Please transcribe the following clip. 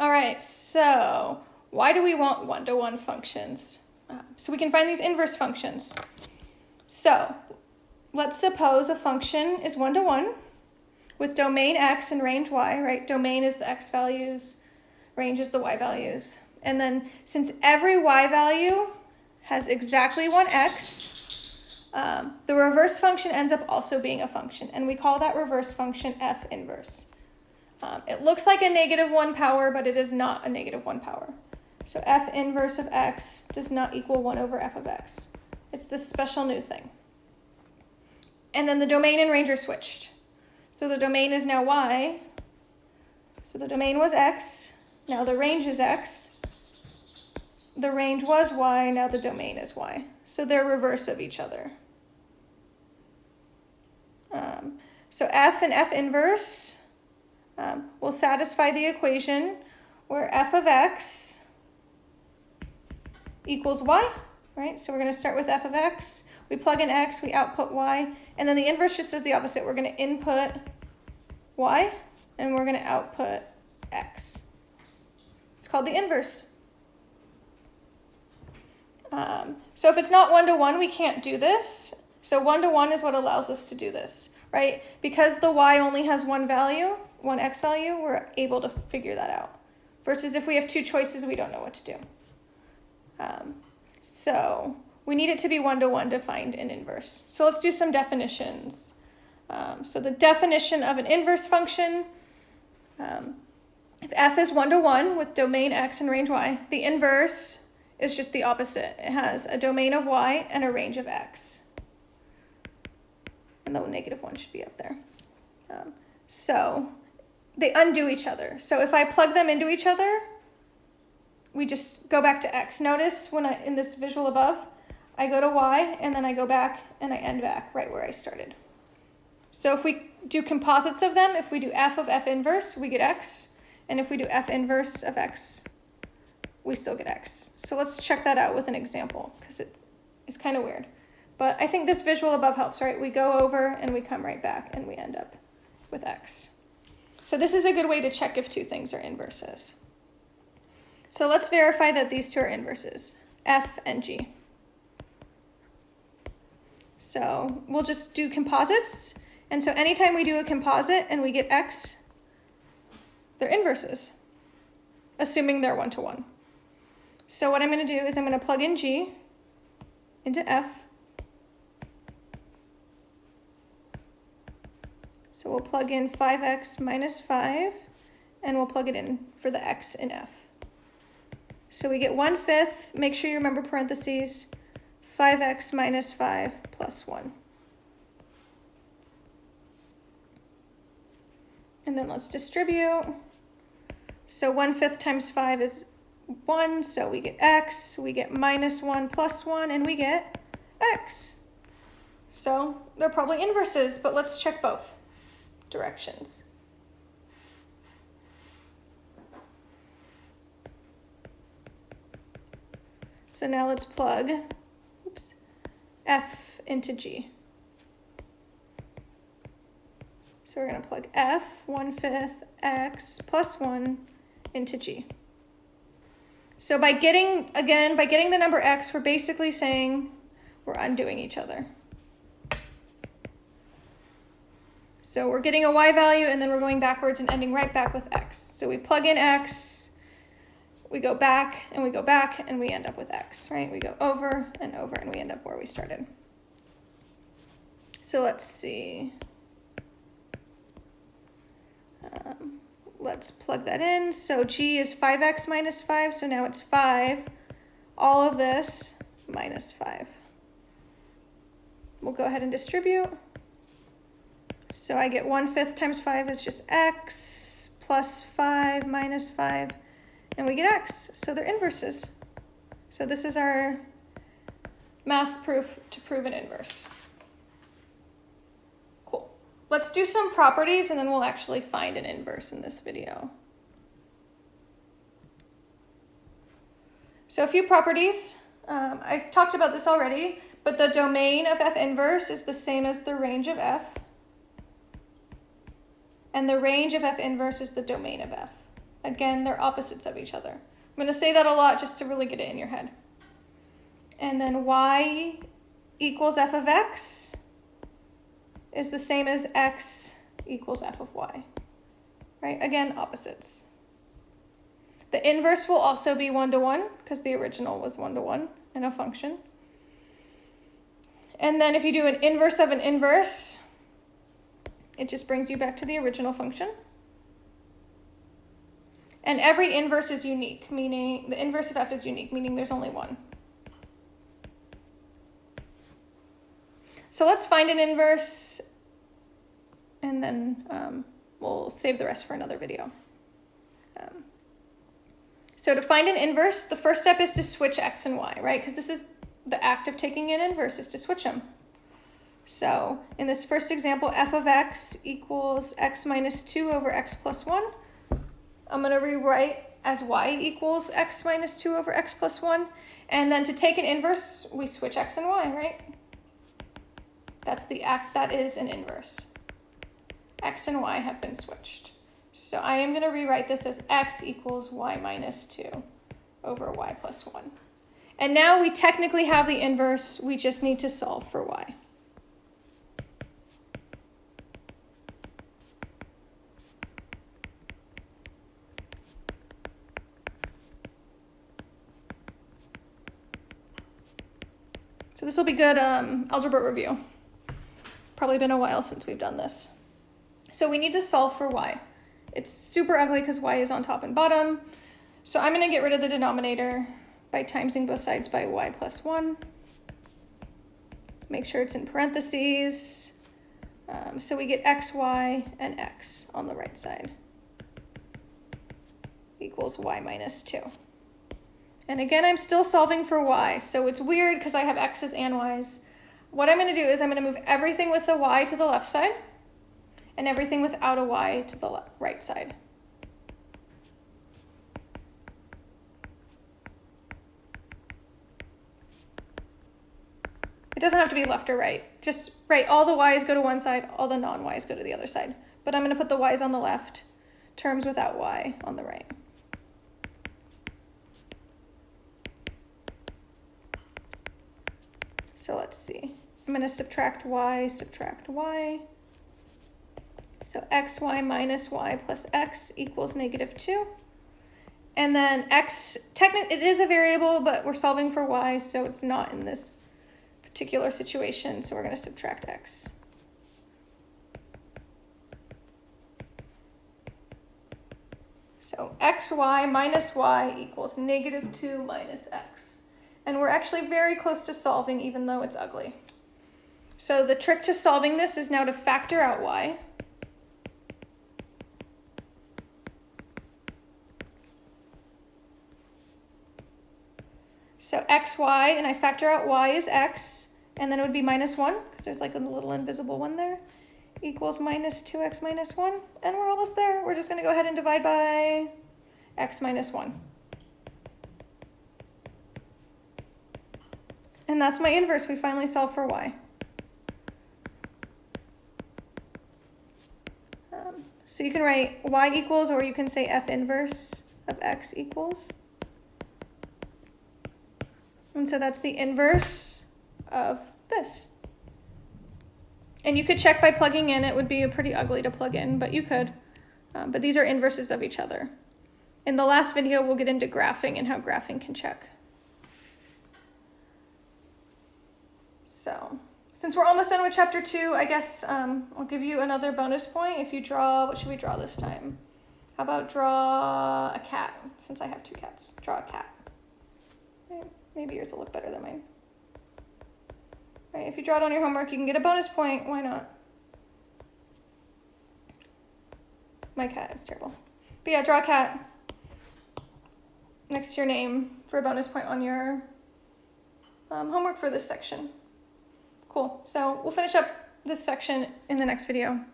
All right, so why do we want one-to-one functions? Uh, so we can find these inverse functions. So let's suppose a function is one-to-one with domain x and range y, right? Domain is the x values, range is the y values. And then since every y value has exactly one x, um, the reverse function ends up also being a function, and we call that reverse function f inverse. Um, it looks like a negative 1 power, but it is not a negative 1 power. So f inverse of x does not equal 1 over f of x. It's this special new thing. And then the domain and range are switched. So the domain is now y. So the domain was x. Now the range is x. The range was y. Now the domain is y. So they're reverse of each other. Um, so f and f inverse um, will satisfy the equation where f of x equals y, right? So we're going to start with f of x. We plug in x, we output y, and then the inverse just does the opposite. We're going to input y, and we're going to output x. It's called the inverse. Um, so if it's not one-to-one, -one, we can't do this. So one-to-one -one is what allows us to do this, right? Because the y only has one value, one x value, we're able to figure that out. Versus if we have two choices, we don't know what to do. Um, so we need it to be one-to-one -one to find an inverse. So let's do some definitions. Um, so the definition of an inverse function, um, if f is one-to-one -one with domain x and range y, the inverse is just the opposite. It has a domain of y and a range of x. And the negative one should be up there. Um, so they undo each other. So if I plug them into each other, we just go back to x. Notice when I in this visual above, I go to y and then I go back and I end back right where I started. So if we do composites of them, if we do f of f inverse, we get x. And if we do f inverse of x, we still get x. So let's check that out with an example because it is kind of weird. But I think this visual above helps, right? We go over and we come right back and we end up with x. So this is a good way to check if two things are inverses. So let's verify that these two are inverses, F and G. So we'll just do composites. And so anytime we do a composite and we get X, they're inverses, assuming they're one-to-one. -one. So what I'm going to do is I'm going to plug in G into F So we'll plug in 5x minus 5, and we'll plug it in for the x in f. So we get 1 fifth, make sure you remember parentheses, 5x minus 5 plus 1. And then let's distribute. So 1 fifth times 5 is 1, so we get x, we get minus 1 plus 1, and we get x. So they're probably inverses, but let's check both directions. So now let's plug oops, F into G. So we're going to plug F, 1 fifth, X plus 1 into G. So by getting, again, by getting the number X, we're basically saying we're undoing each other. So we're getting a y value and then we're going backwards and ending right back with x. So we plug in x, we go back and we go back and we end up with x, right? We go over and over and we end up where we started. So let's see. Um, let's plug that in. So g is 5x minus 5, so now it's 5. All of this minus 5. We'll go ahead and distribute. So I get 1 fifth times 5 is just x plus 5 minus 5, and we get x. So they're inverses. So this is our math proof to prove an inverse. Cool. Let's do some properties, and then we'll actually find an inverse in this video. So a few properties. Um, I talked about this already, but the domain of f inverse is the same as the range of f. And the range of f inverse is the domain of f. Again, they're opposites of each other. I'm going to say that a lot just to really get it in your head. And then y equals f of x is the same as x equals f of y. Right? Again, opposites. The inverse will also be one to one because the original was one to one in a function. And then if you do an inverse of an inverse, it just brings you back to the original function. And every inverse is unique, meaning the inverse of f is unique, meaning there's only one. So let's find an inverse and then um, we'll save the rest for another video. Um, so to find an inverse, the first step is to switch x and y, right? Because this is the act of taking an inverse is to switch them. So in this first example, f of x equals x minus 2 over x plus 1. I'm going to rewrite as y equals x minus 2 over x plus 1. And then to take an inverse, we switch x and y, right? That's the act that is an inverse. x and y have been switched. So I am going to rewrite this as x equals y minus 2 over y plus 1. And now we technically have the inverse, we just need to solve for y. So this will be good um, algebra review. It's probably been a while since we've done this. So we need to solve for y. It's super ugly because y is on top and bottom. So I'm going to get rid of the denominator by timesing both sides by y plus 1. Make sure it's in parentheses. Um, so we get x, y, and x on the right side equals y minus 2. And again, I'm still solving for y, so it's weird because I have x's and y's. What I'm going to do is I'm going to move everything with a y to the left side and everything without a y to the right side. It doesn't have to be left or right. Just right, all the y's go to one side, all the non-y's go to the other side. But I'm going to put the y's on the left, terms without y on the right. So let's see. I'm going to subtract y, subtract y. So xy minus y plus x equals negative 2. And then x, technically it is a variable, but we're solving for y, so it's not in this particular situation, so we're going to subtract x. So xy minus y equals negative 2 minus x. And we're actually very close to solving even though it's ugly. So the trick to solving this is now to factor out y. So xy, and I factor out y is x, and then it would be minus 1, because there's like a little invisible one there, equals minus 2x minus 1, and we're almost there. We're just going to go ahead and divide by x minus 1. And that's my inverse. We finally solved for y. Um, so you can write y equals, or you can say f inverse of x equals. And so that's the inverse of this. And you could check by plugging in. It would be pretty ugly to plug in, but you could. Um, but these are inverses of each other. In the last video, we'll get into graphing and how graphing can check. So since we're almost done with chapter two, I guess um, I'll give you another bonus point if you draw, what should we draw this time? How about draw a cat, since I have two cats. Draw a cat. Maybe yours will look better than mine. Right, if you draw it on your homework, you can get a bonus point. Why not? My cat is terrible. But yeah, draw a cat next to your name for a bonus point on your um, homework for this section. Cool. So we'll finish up this section in the next video.